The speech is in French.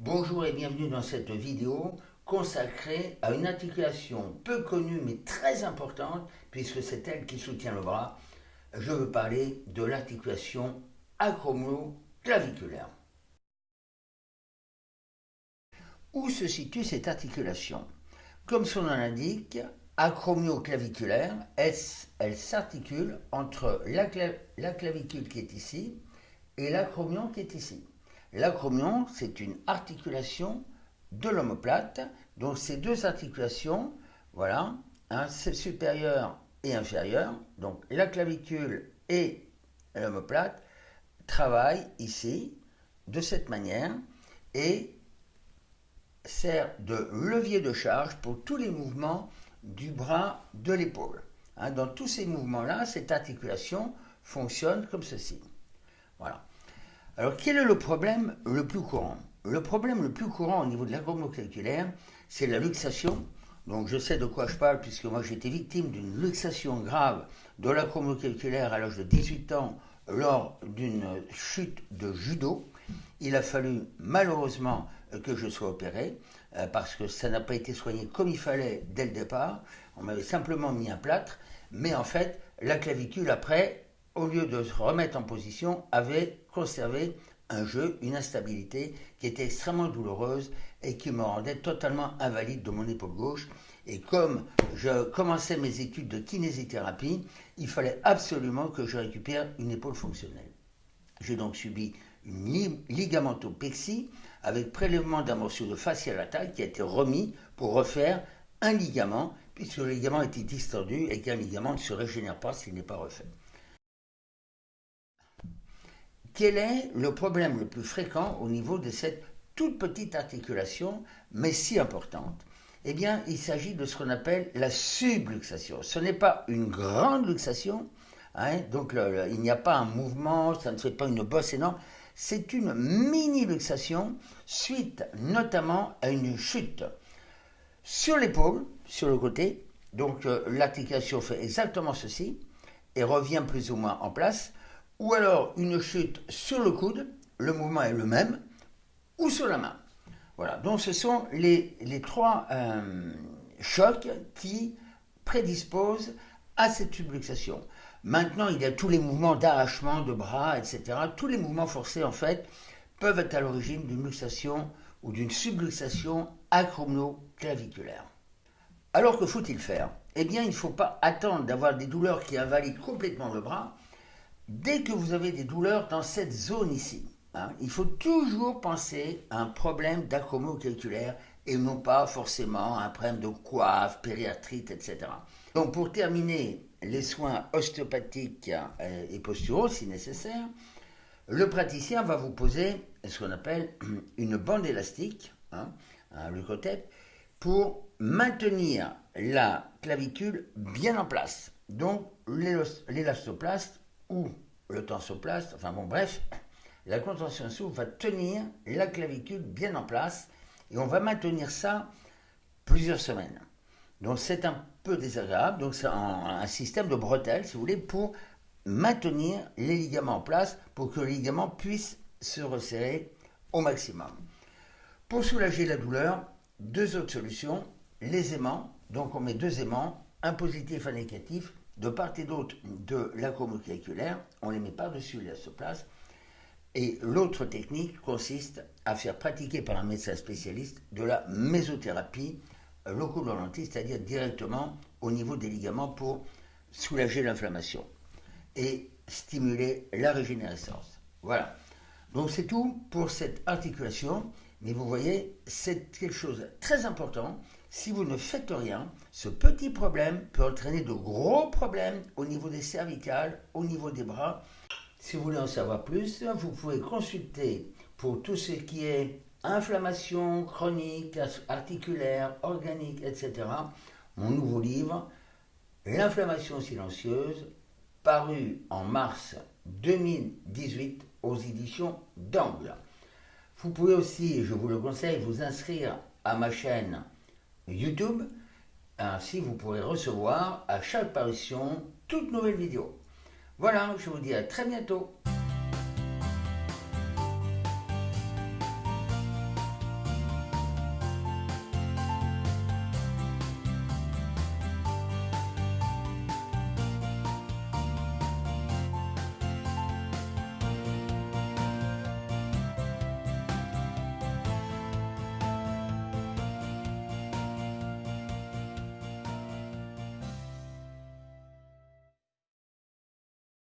Bonjour et bienvenue dans cette vidéo consacrée à une articulation peu connue mais très importante puisque c'est elle qui soutient le bras. Je veux parler de l'articulation acromio-claviculaire. Où se situe cette articulation? Comme son nom l'indique, acromio-claviculaire, elle, s'articule entre la, la clavicule qui est ici et l'acromion qui est ici. L'acromion, c'est une articulation de l'omoplate. Donc ces deux articulations, voilà, hein, supérieure et inférieure, donc la clavicule et l'omoplate, travaillent ici de cette manière et sert de levier de charge pour tous les mouvements du bras, de l'épaule. Hein, dans tous ces mouvements-là, cette articulation fonctionne comme ceci. Voilà. Alors, quel est le problème le plus courant? Le problème le plus courant au niveau de l'acromio-claviculaire, c'est la luxation. Donc, je sais de quoi je parle, puisque moi j'ai été victime d'une luxation grave de l'acromio-claviculaire à l'âge de 18 ans lors d'une chute de judo. Il a fallu malheureusement que je sois opéré euh, parce que ça n'a pas été soigné comme il fallait dès le départ. On m'avait simplement mis un plâtre, mais en fait, la clavicule après au lieu de se remettre en position, avait conservé un jeu, une instabilité qui était extrêmement douloureuse et qui me rendait totalement invalide de mon épaule gauche. Et comme je commençais mes études de kinésithérapie, il fallait absolument que je récupère une épaule fonctionnelle. J'ai donc subi une ligamentopexie avec prélèvement d'un morceau de la taille qui a été remis pour refaire un ligament, puisque le ligament était distendu et qu'un ligament ne se régénère pas s'il n'est pas refait. Quel est le problème le plus fréquent au niveau de cette toute petite articulation, mais si importante? Eh bien, il s'agit de ce qu'on appelle la subluxation. Ce n'est pas une grande luxation, hein, donc il n'y a pas un mouvement, ça ne fait pas une bosse énorme, c'est une mini-luxation suite notamment à une chute sur l'épaule, sur le côté. Donc euh, l'articulation fait exactement ceci et revient plus ou moins en place ou alors une chute sur le coude, le mouvement est le même, ou sur la main. Voilà, donc ce sont les, trois euh, chocs qui prédisposent à cette subluxation. Maintenant, il y a tous les mouvements d'arrachement de bras, etc. Tous les mouvements forcés, en fait, peuvent être à l'origine d'une luxation ou d'une subluxation acromio-claviculaire. Alors que faut-il faire? Eh bien, il ne faut pas attendre d'avoir des douleurs qui invalident complètement le bras Dès que vous avez des douleurs dans cette zone ici, hein, il faut toujours penser à un problème calculaire et non pas forcément un problème de coiffe, périarthrite, etc. Donc pour terminer les soins ostéopathiques euh, et posturaux si nécessaire, le praticien va vous poser ce qu'on appelle une bande élastique, hein, un leucothète, pour maintenir la clavicule bien en place. Donc l'élastoplaste ou le tensoplaste, enfin bon bref, la contention souple va tenir la clavicule bien en place et on va maintenir ça plusieurs semaines. Donc c'est un peu désagréable, donc c'est un, système de bretelles si vous voulez pour maintenir les ligaments en place pour que le ligament puisse se resserrer au maximum. Pour soulager la douleur, deux autres solutions, les aimants, donc on met deux aimants, un positif un négatif, de part et d'autre de l'acromoclaviculaire, on les met par-dessus place. Et l'autre technique consiste à faire pratiquer par un médecin spécialiste de la mésothérapie locodolentiste, c'est-à-dire directement au niveau des ligaments pour soulager l'inflammation et stimuler la régénérescence. Voilà. Donc c'est tout pour cette articulation. Mais vous voyez, c'est quelque chose de très important. Si vous ne faites rien, ce petit problème peut entraîner de gros problèmes au niveau des cervicales, au niveau des bras. Si vous voulez en savoir plus, vous pouvez consulter pour tout ce qui est inflammation chronique, articulaire, organique, etc. Mon nouveau livre, L'inflammation silencieuse, paru en mars 2018 aux éditions d'Angle. Vous pouvez aussi, je vous le conseille, vous inscrire à ma chaîne YouTube. Ainsi, vous pourrez recevoir à chaque parution toute nouvelle vidéo. Voilà, je vous dis à très bientôt.